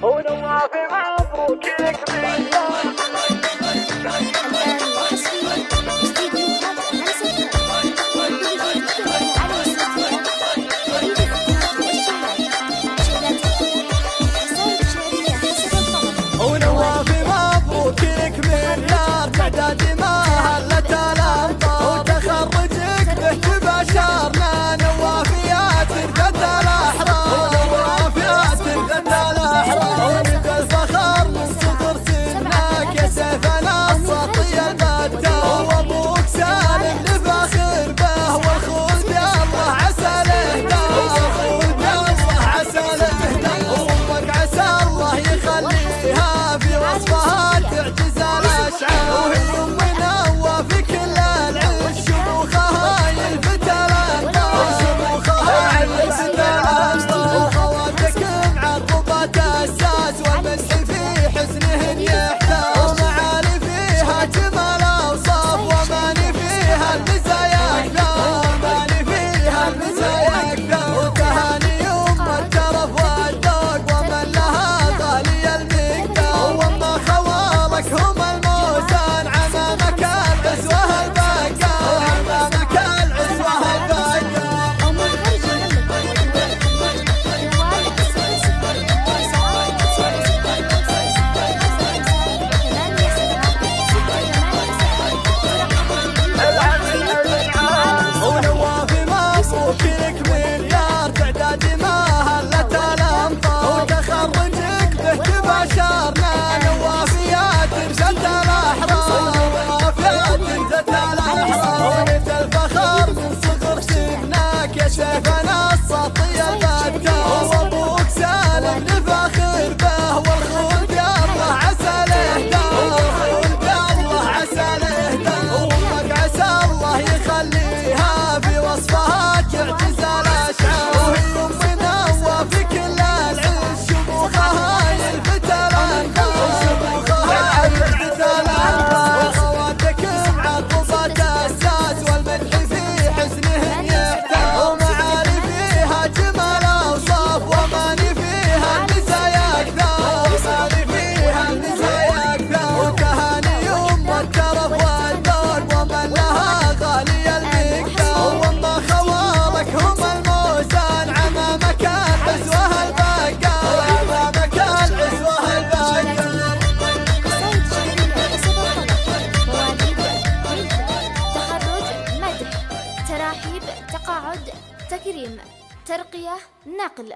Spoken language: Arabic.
Oh, don't walk around, go kick me. ترحيب تقاعد تكريم ترقية نقل.